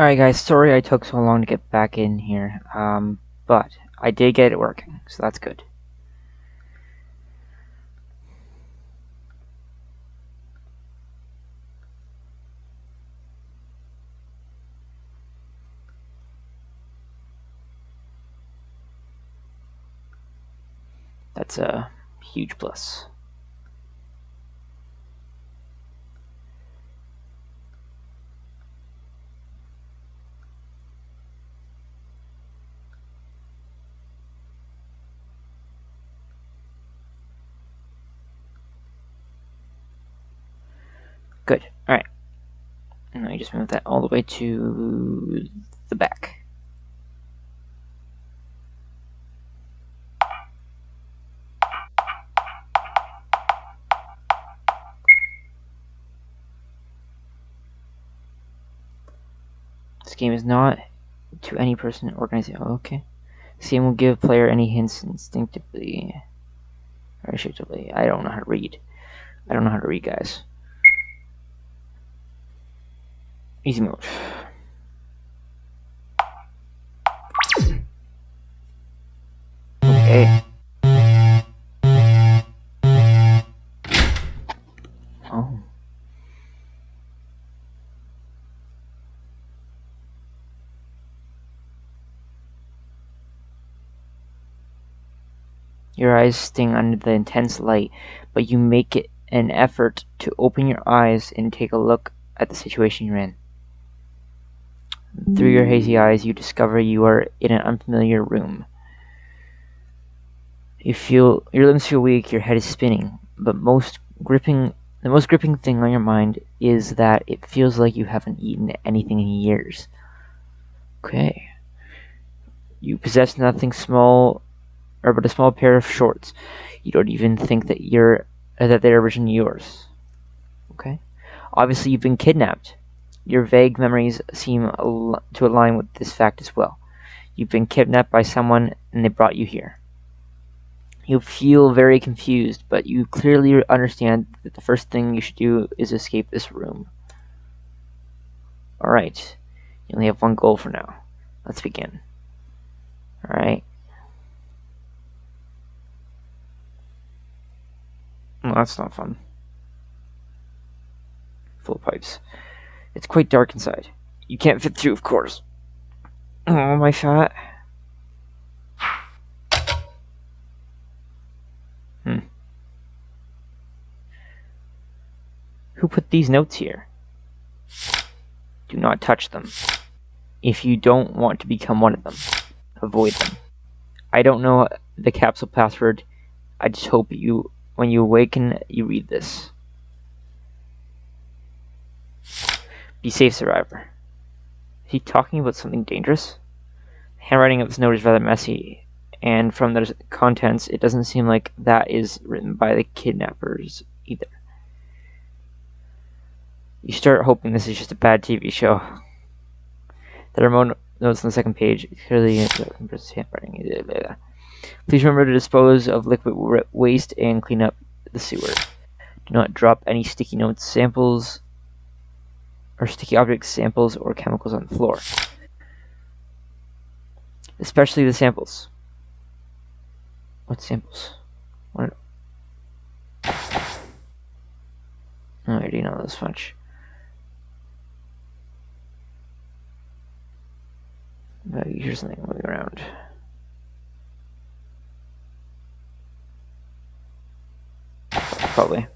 Alright guys, sorry I took so long to get back in here, um, but I did get it working, so that's good. That's a huge plus. Good. Alright. And now you just move that all the way to the back. This game is not to any person or organization. Oh, okay. This game will give player any hints instinctively or instinctively. I don't know how to read. I don't know how to read, guys. Easy mode. Okay. Oh. Your eyes sting under the intense light, but you make it an effort to open your eyes and take a look at the situation you're in. Through your hazy eyes, you discover you are in an unfamiliar room. You feel your limbs feel weak, your head is spinning, but most gripping the most gripping thing on your mind is that it feels like you haven't eaten anything in years. Okay. You possess nothing small or but a small pair of shorts. You don't even think that you're uh, that they're originally yours. Okay. Obviously, you've been kidnapped. Your vague memories seem al to align with this fact as well. You've been kidnapped by someone and they brought you here. You feel very confused, but you clearly understand that the first thing you should do is escape this room. Alright, you only have one goal for now. Let's begin. Alright. Well, that's not fun. Full pipes. It's quite dark inside. You can't fit through, of course. Oh, my fat. Hmm. Who put these notes here? Do not touch them. If you don't want to become one of them, avoid them. I don't know the capsule password. I just hope you, when you awaken, you read this. Be safe, survivor. Is he talking about something dangerous? The handwriting of this note is rather messy, and from the contents, it doesn't seem like that is written by the kidnappers either. You start hoping this is just a bad TV show. The remote notes on the second page clearly uh, handwriting. Please remember to dispose of liquid waste and clean up the sewer. Do not drop any sticky notes, samples, or sticky object samples or chemicals on the floor. Especially the samples. What samples? What? I already know this much. But here's something moving around. Probably.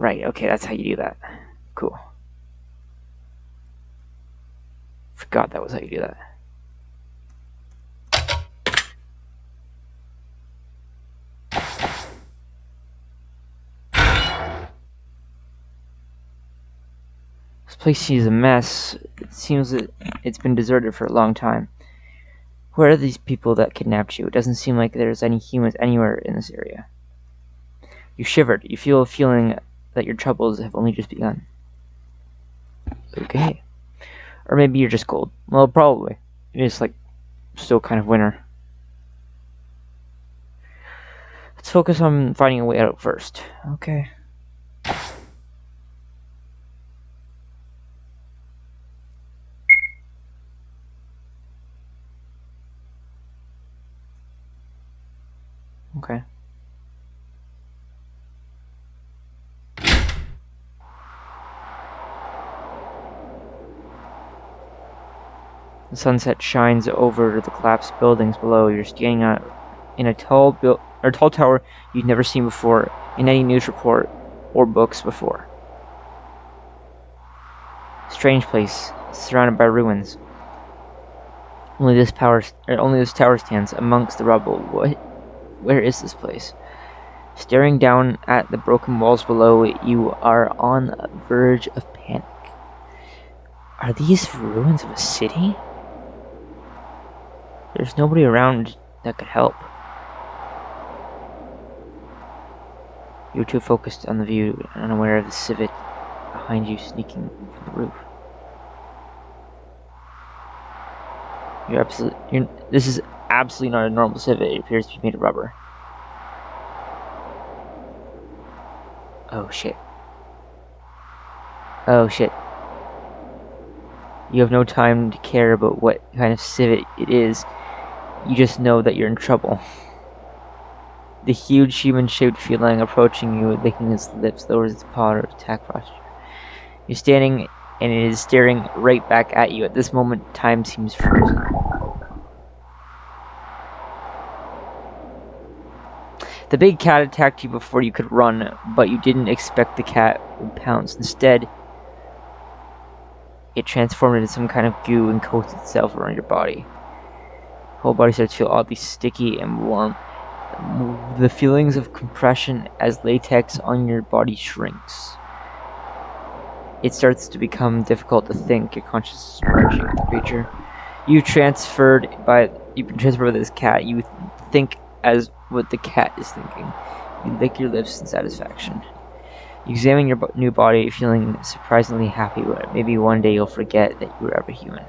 Right, okay, that's how you do that. Cool. Forgot that was how you do that. This place is a mess. It seems that it's been deserted for a long time. Where are these people that kidnapped you? It doesn't seem like there's any humans anywhere in this area. You shivered. You feel a feeling that your troubles have only just begun. Okay. Or maybe you're just cold. Well, probably. It is like still kind of winter. Let's focus on finding a way out first. Okay. Okay. Sunset shines over the collapsed buildings below. You're standing on, in a tall, bu- or tall tower you've never seen before in any news report or books before. Strange place, surrounded by ruins. Only this power, only this tower stands amongst the rubble. What? Where is this place? Staring down at the broken walls below, you are on the verge of panic. Are these ruins of a city? There's nobody around that could help. You're too focused on the view and unaware of the civet behind you sneaking from the roof. You're absolutely. This is absolutely not a normal civet. It appears to be made of rubber. Oh shit. Oh shit. You have no time to care about what kind of civet it is. You just know that you're in trouble. The huge human-shaped feline approaching you, licking its lips, lowers its paw to attack posture. You're standing, and it is staring right back at you. At this moment, time seems frozen. The big cat attacked you before you could run, but you didn't expect the cat would pounce. Instead, it transformed into some kind of goo and coated itself around your body. Whole body starts to feel oddly sticky and warm. The feelings of compression as latex on your body shrinks. It starts to become difficult to think. Your consciousness is merging with the creature. You transferred by you've been transferred by this cat. You think as what the cat is thinking. You lick your lips in satisfaction. You examine your new body, feeling surprisingly happy. Maybe one day you'll forget that you were ever human.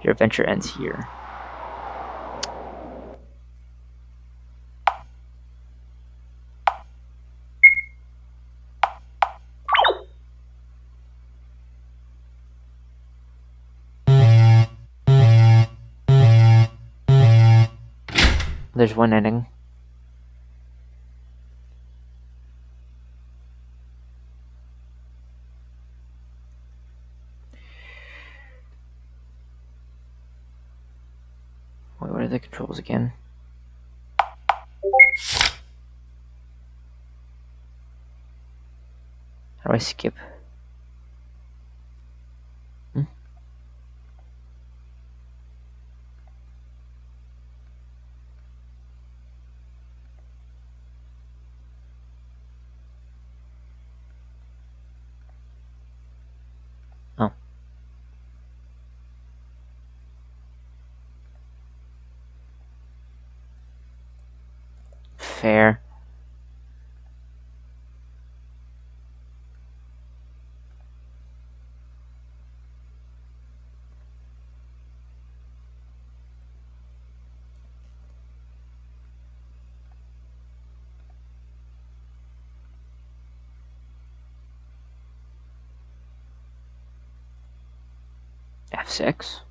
Your adventure ends here. There's one ending. Wait, what are the controls again? How do I skip? Fair. F6.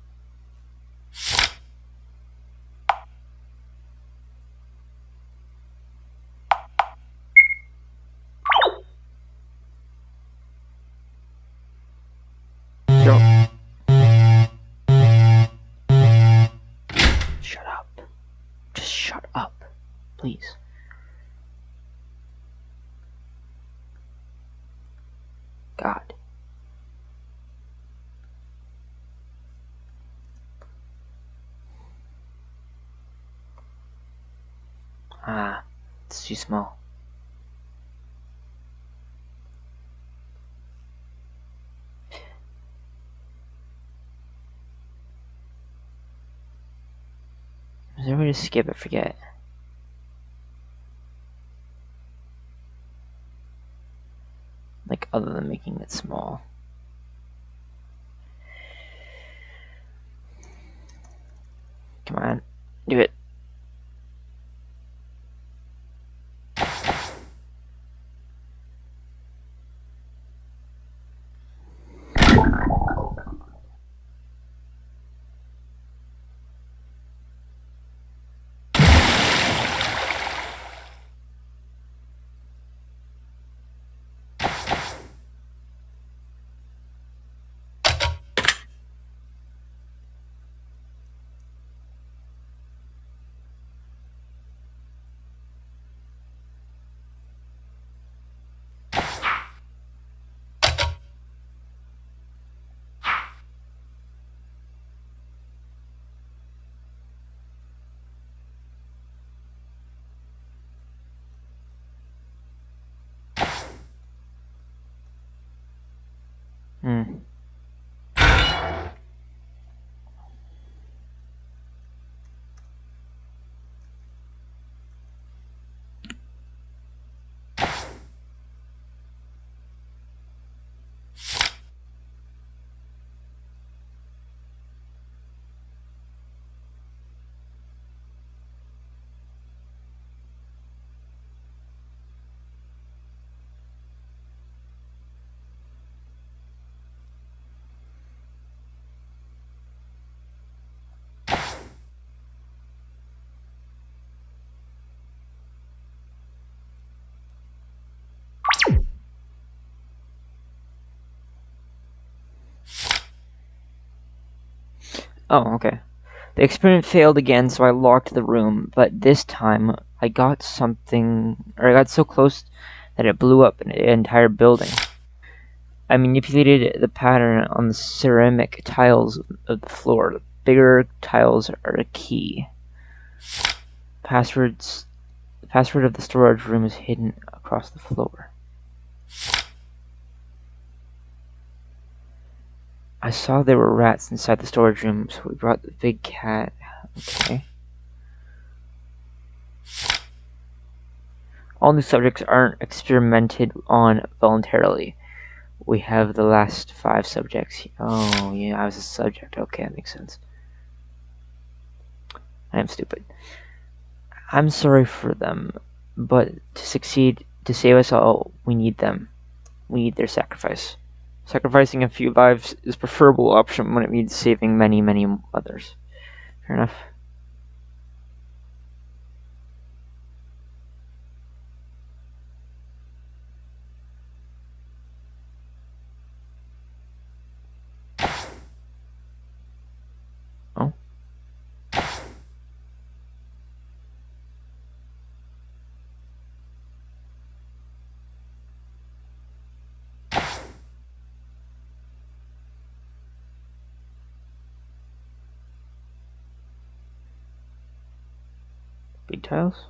Please. God. Ah, it's too small. there a way to skip? I forget. Like, other than making it small. Come on, do it. Hmm. Oh, okay. The experiment failed again, so I locked the room, but this time I got something, or I got so close that it blew up an entire building. I manipulated the pattern on the ceramic tiles of the floor. The bigger tiles are a key. Passwords. The password of the storage room is hidden across the floor. I saw there were rats inside the storage room, so we brought the big cat. Okay. All new subjects aren't experimented on voluntarily. We have the last five subjects. Oh, yeah, I was a subject. Okay, that makes sense. I am stupid. I'm sorry for them, but to succeed, to save us all, we need them. We need their sacrifice. Sacrificing a few lives is preferable option when it means saving many, many others. Fair enough. Big tiles?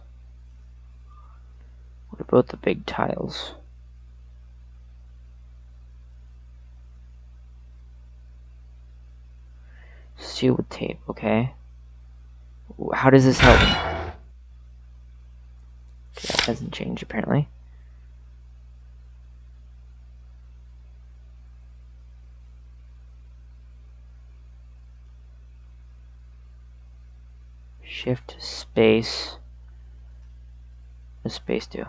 What about the big tiles? Seal with tape, okay. How does this help? Okay, that doesn't change apparently. Shift space. What space do?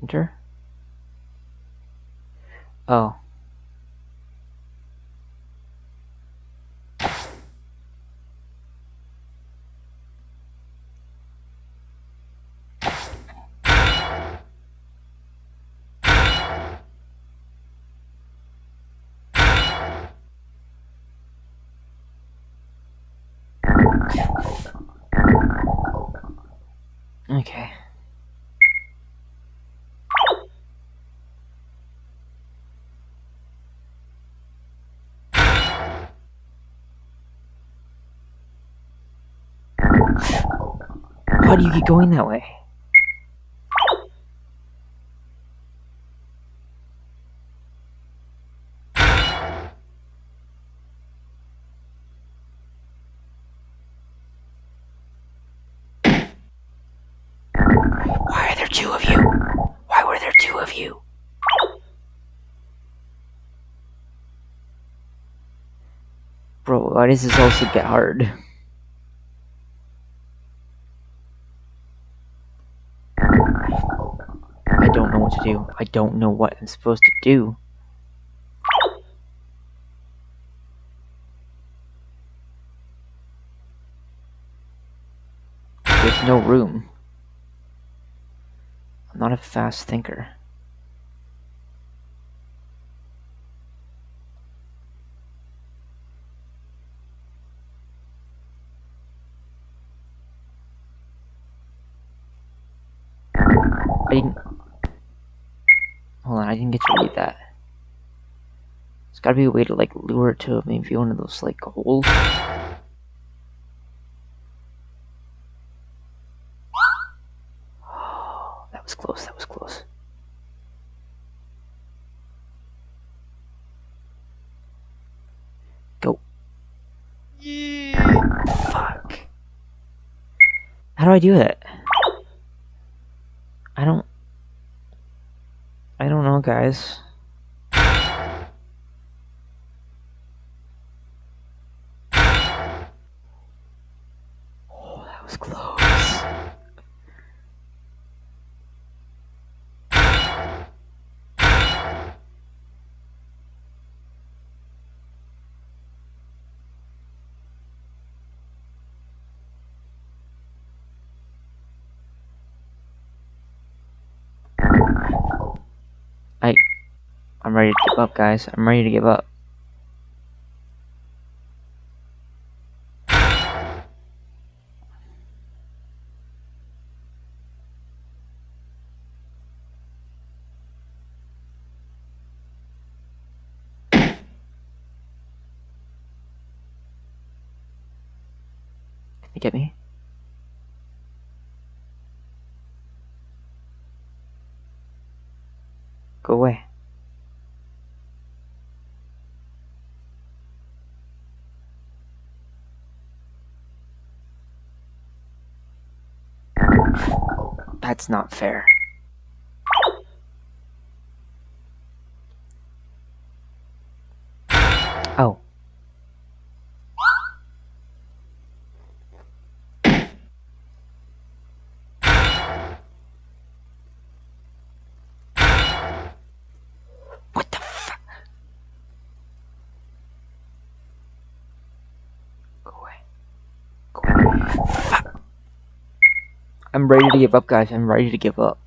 Enter. Oh. Okay. How do you get going that way? two of you? Why were there two of you? Bro, why does this also get hard? I don't know what to do. I don't know what I'm supposed to do. There's no room. I'm not a fast thinker. I didn't... Hold on, I didn't get to read that. There's gotta be a way to, like, lure it to maybe one of those, like, holes. that was close, that was close. Go. Fuck. How do I do it? I don't... I don't know, guys. Oh, that was close. I... I'm ready to give up, guys. I'm ready to give up. Can you get me? Go away. That's not fair. Oh. What the fuck? Go away. Go away. Fuck. I'm ready to give up, guys. I'm ready to give up.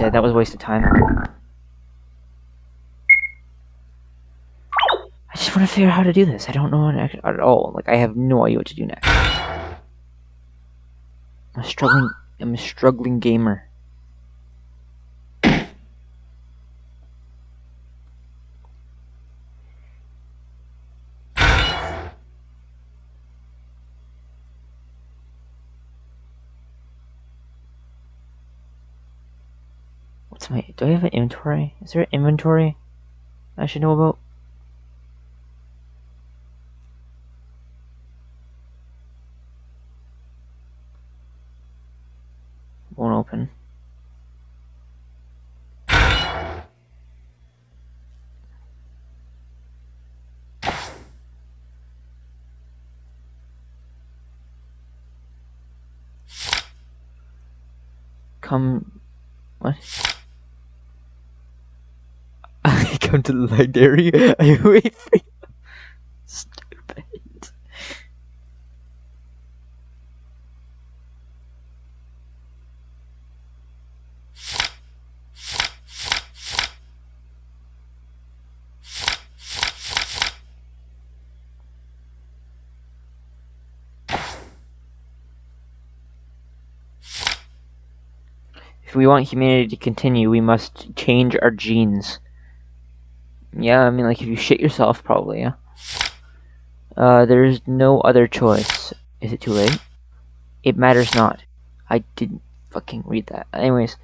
Dead. That was a waste of time. I just want to figure out how to do this. I don't know at all. Like, I have no idea what to do next. I'm struggling... I'm a struggling gamer. I have an inventory? Is there an inventory I should know about? Won't open. Come... What? come to the library. I wait for you. Stupid. If we want humanity to continue, we must change our genes. Yeah, I mean, like, if you shit yourself, probably, yeah. Uh, there's no other choice. Is it too late? It matters not. I didn't fucking read that. Anyways,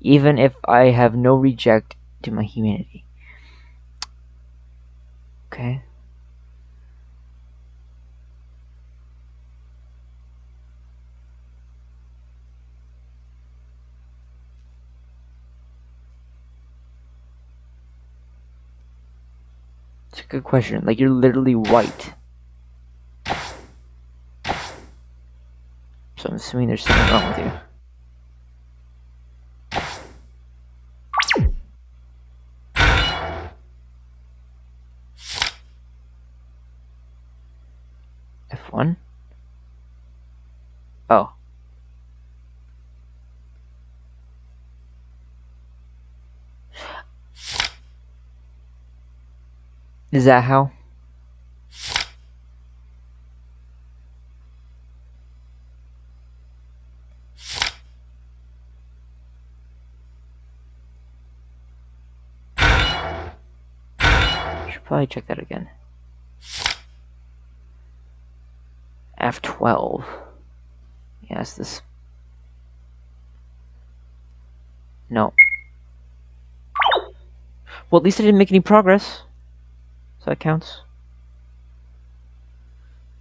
even if I have no reject to my humanity. Okay. Good question. Like, you're literally white. So I'm assuming there's something wrong with you. F1? Oh. Is that how? Should probably check that again. F12. Yes, this. No. Well, at least I didn't make any progress. That counts.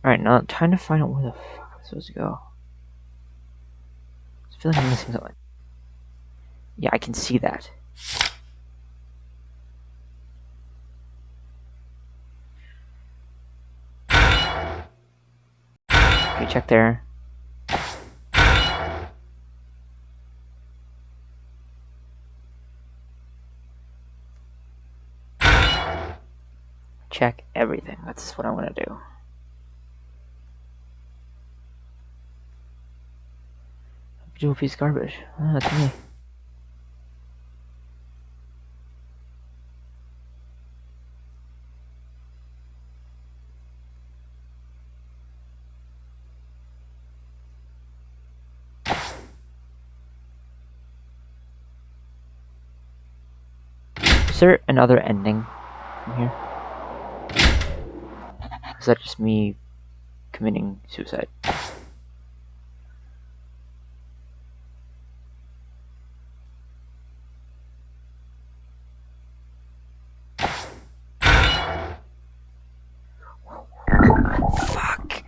Alright, now I'm trying to find out where the fuck I'm supposed to go. I feel like I'm missing something. Yeah, I can see that. Okay, check there. Check everything. That's what I want to do. Do a piece of garbage. Oh, that's me. Is there another ending here? Is that just me committing suicide? Fuck.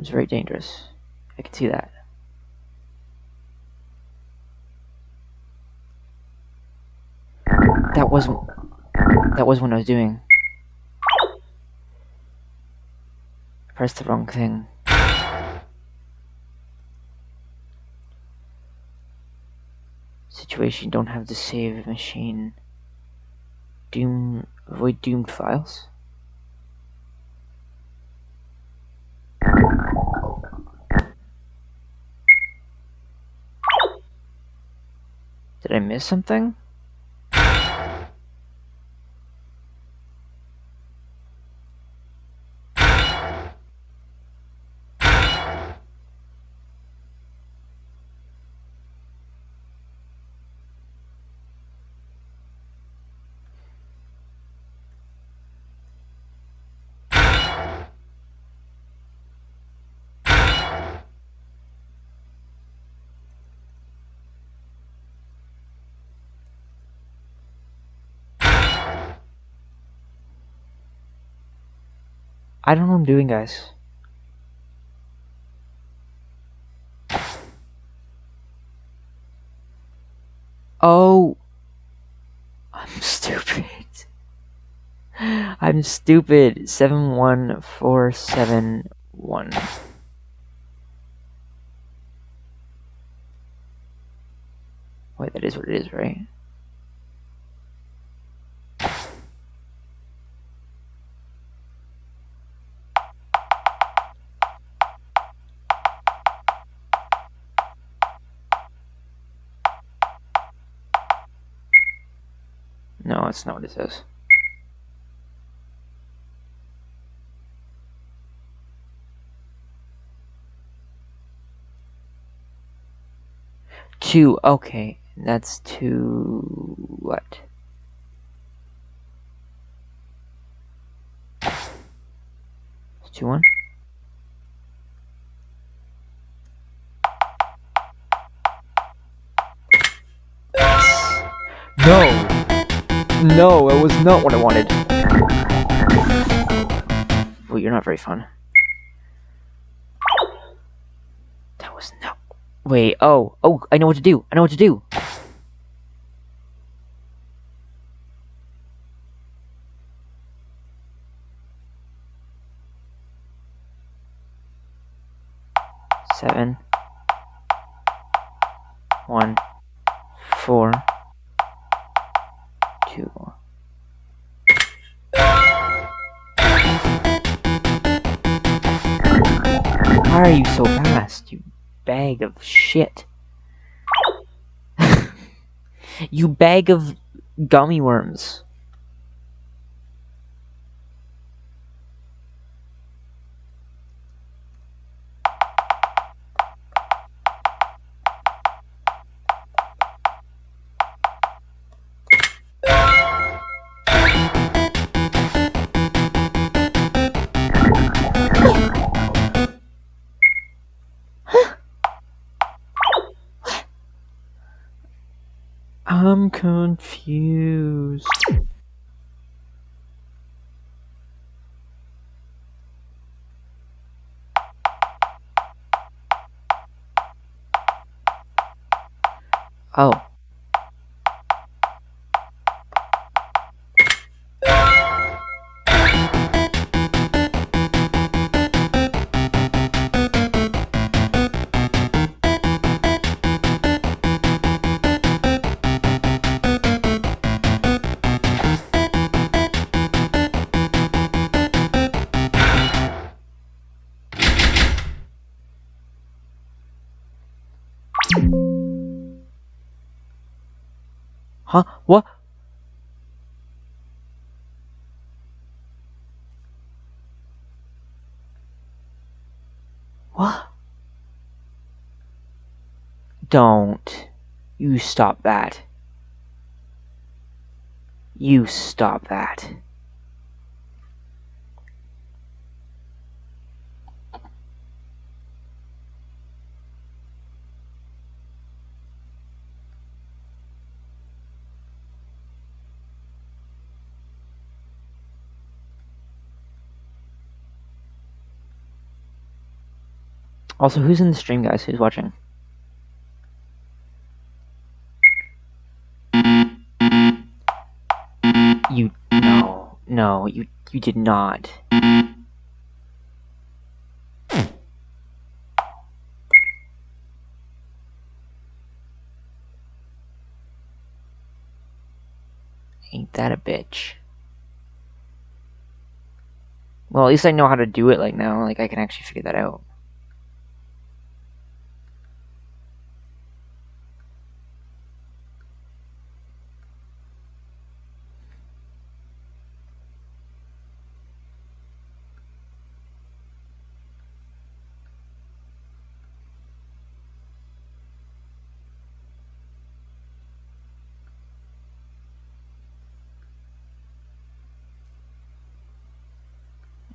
It's very dangerous. I can see that. That wasn't. That was what I was doing. I pressed the wrong thing. Situation don't have to save machine. Doom avoid doomed files. Did I miss something? I don't know what I'm doing, guys. Oh. I'm stupid. I'm stupid. 71471. Wait, that is what it is, right? That's not what it says. Two, okay. That's two... what? Two one? No! No, it was not what I wanted. Well, you're not very fun. That was no. Wait, oh, oh, I know what to do. I know what to do. Seven. One. Four. Why are you so fast, you bag of shit? you bag of gummy worms. Confused. Huh? What? What? Don't. You stop that. You stop that. Also, who's in the stream, guys? Who's watching? You no, no, you you did not. Ain't that a bitch? Well, at least I know how to do it like now. Like I can actually figure that out.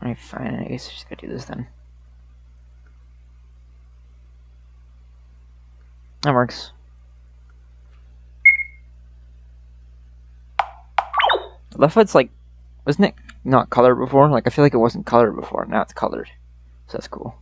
Alright, fine. I guess I just gotta do this then. That works. Left foot's like, wasn't it not colored before? Like, I feel like it wasn't colored before. Now it's colored. So that's cool.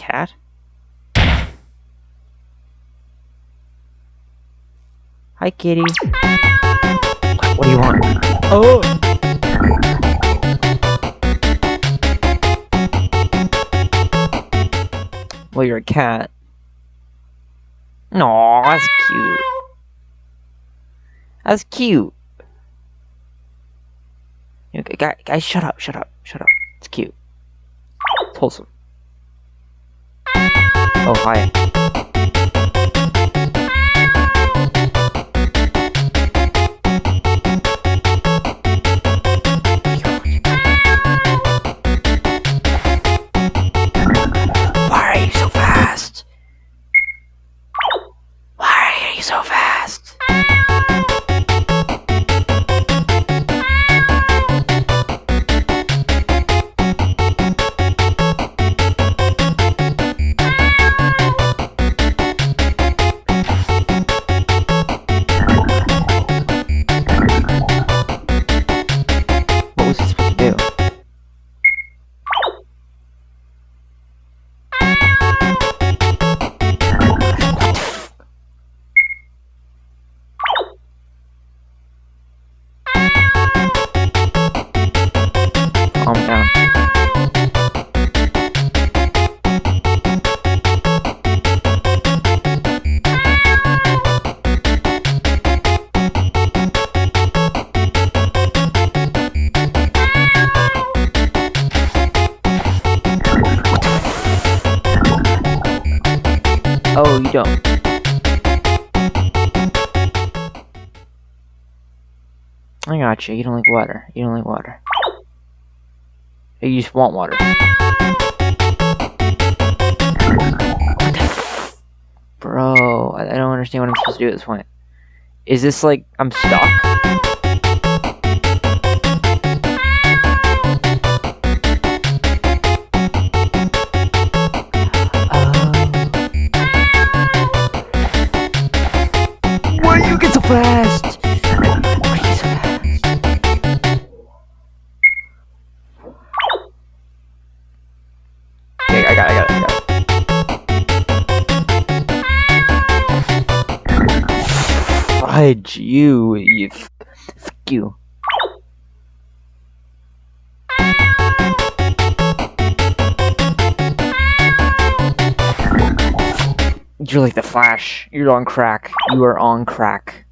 Cat? Hi, kitty. What do you want? Oh! Well, you're a cat. No, that's cute. That's cute. guys, guys, shut up, shut up, shut up. It's cute. It's wholesome. Oh, hi. You. Don't like water. You don't like water. You just want water. Bro, I don't understand what I'm supposed to do at this point. Is this like I'm stuck? You, you, f- fuck you. You're like the Flash. You're on crack. You are on crack.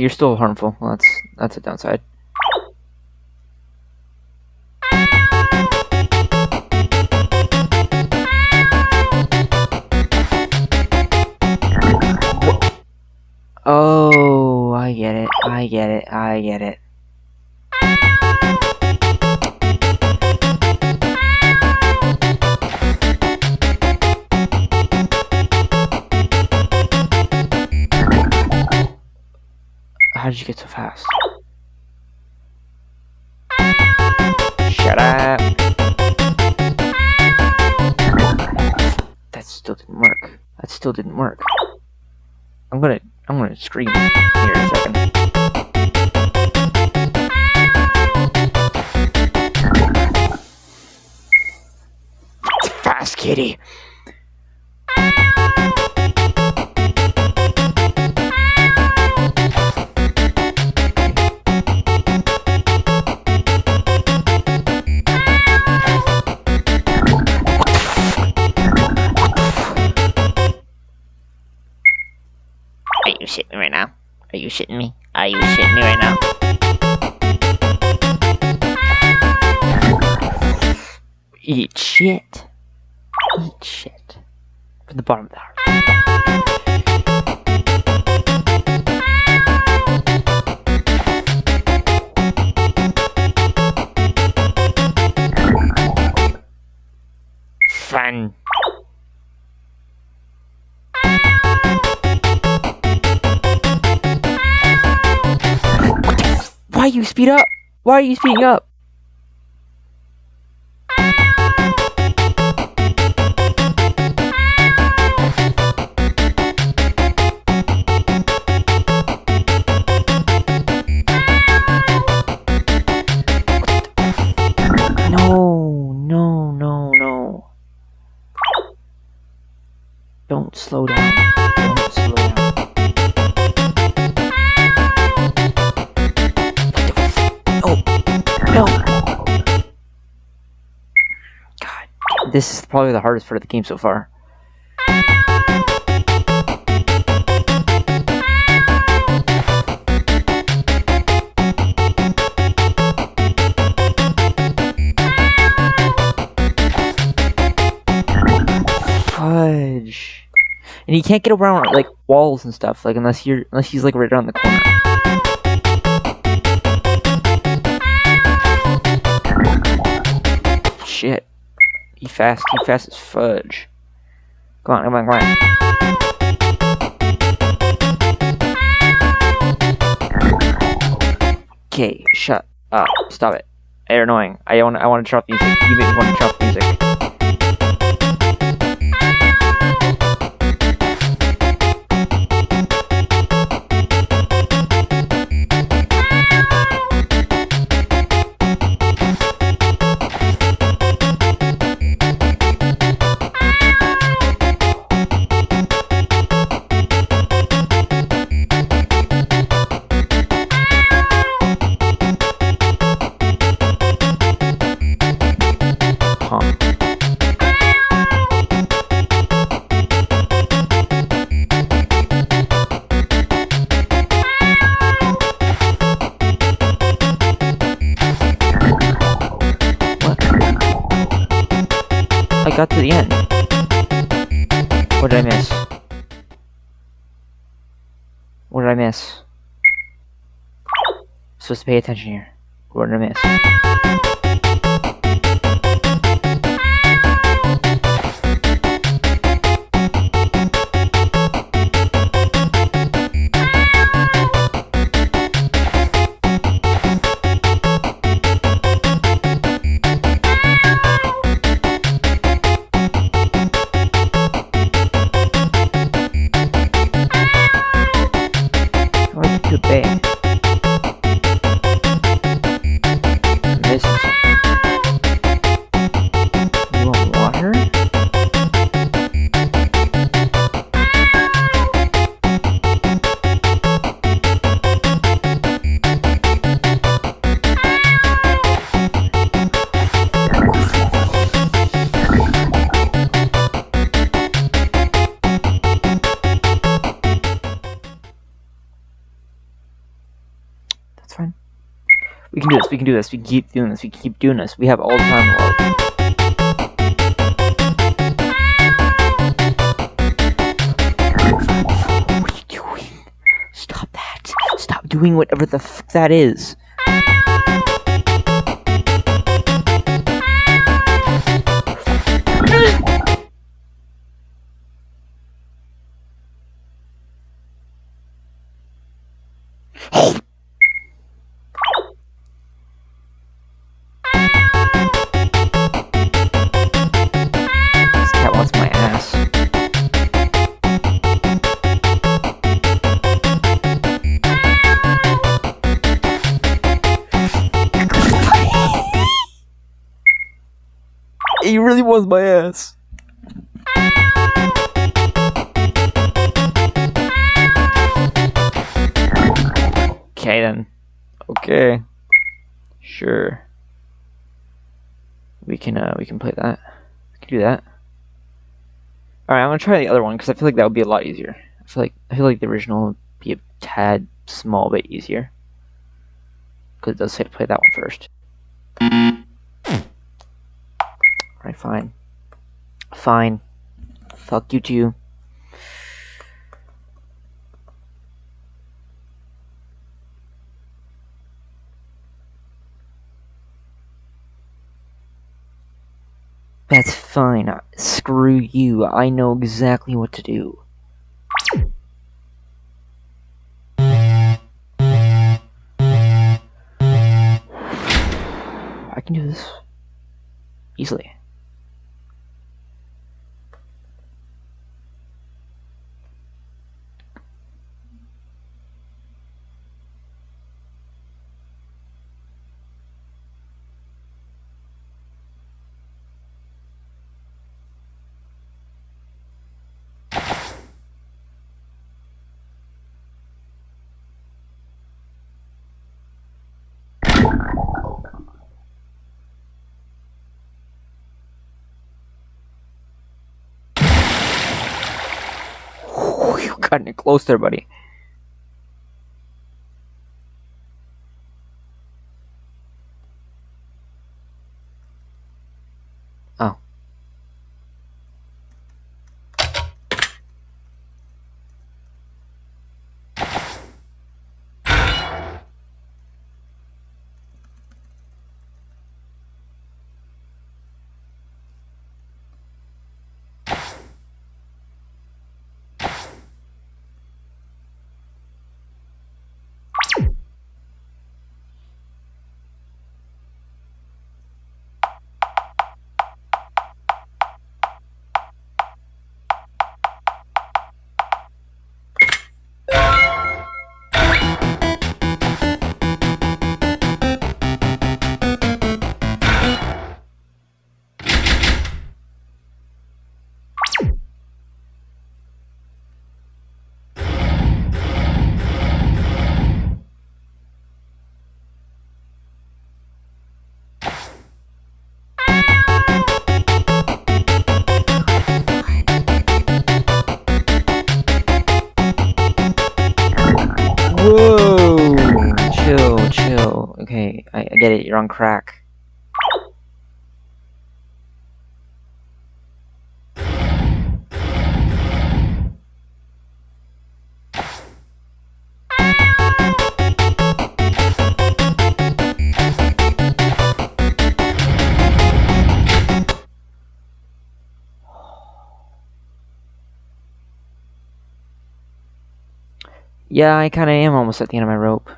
You're still harmful. Well, that's that's a downside. Oh, I get it. I get it. I get it. How did you get so fast? Shut up. That still didn't work. That still didn't work. I'm gonna I'm gonna scream here in a second. Fast kitty. Are you shitting me? Are you shitting me right now? Eat shit. Eat shit. From the bottom of the heart. Fun. You speed up? Why are you speeding up? No, no, no, no. Don't slow down. This is probably the hardest part of the game so far. Fudge. And you can't get around like walls and stuff, like unless you're unless he's like right around the corner. Shit. He fast, he fast as fudge. Come on, come on, come on. Okay, shut up. Stop it. You're annoying. I want I want to off music. You want to off music. I got to the end. What did I miss? What did I miss? Supposed to pay attention here. What did I miss? Do this. We keep doing this. We keep doing this. We have all the time in the world. Doing whatever the f that is. Really wants my ass. Okay then. Okay. Sure. We can uh we can play that. We can do that. Alright, I'm gonna try the other one because I feel like that would be a lot easier. I feel like I feel like the original would be a tad small bit easier. Because it does say to play that one first. Alright, fine. Fine. Fuck you too. That's fine. Screw you. I know exactly what to do. I can do this easily. Got it close there, buddy. Get it. You're on crack. Yeah, I kinda am almost at the end of my rope.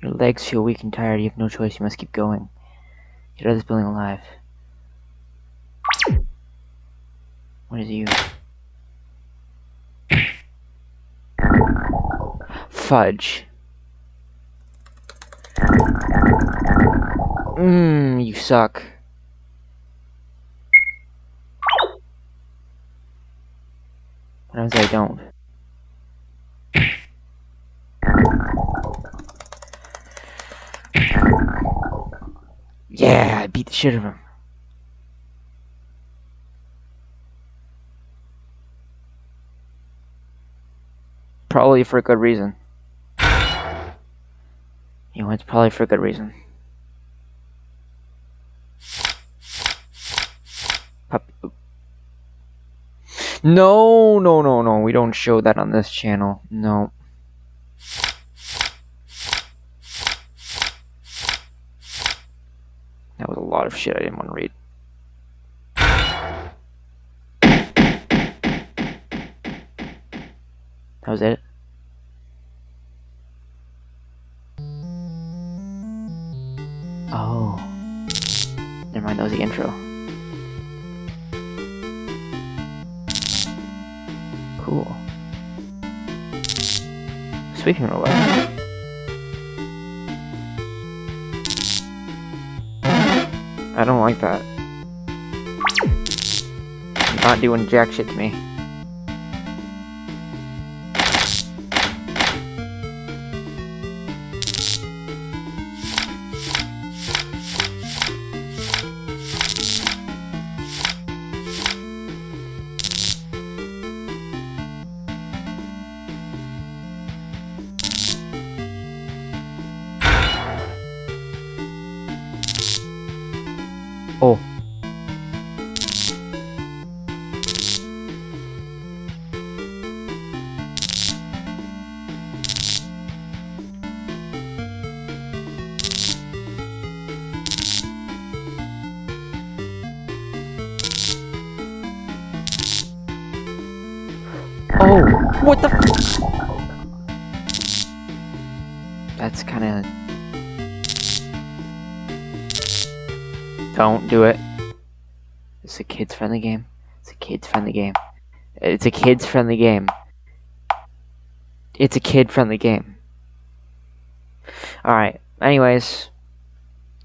Your legs feel weak and tired. You have no choice. You must keep going. Get out of this building alive. What is you? Fudge. Mmm, you suck. If I don't? Probably for a good reason. You know, it's probably for a good reason. No, no, no, no. We don't show that on this channel. No. That was a lot of shit I didn't want to read. That was it? Oh. Never mind, that was the intro. Cool. Sweeping robot. I don't like that. Not doing jack shit to me. What the? That's that's kind of. Don't do it. It's a kids friendly game. It's a kids friendly game. It's a kids friendly game. It's a kid friendly game. Alright, anyways.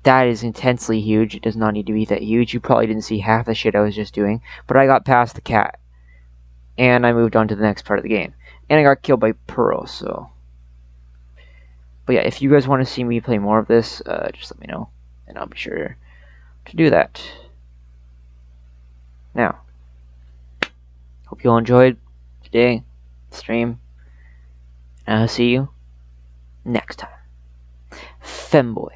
That is intensely huge. It does not need to be that huge. You probably didn't see half the shit I was just doing. But I got past the cat. And I moved on to the next part of the game. And I got killed by Pearl, so. But yeah, if you guys want to see me play more of this, uh, just let me know. And I'll be sure to do that. Now, hope you all enjoyed today stream. And I'll see you next time. Femboy.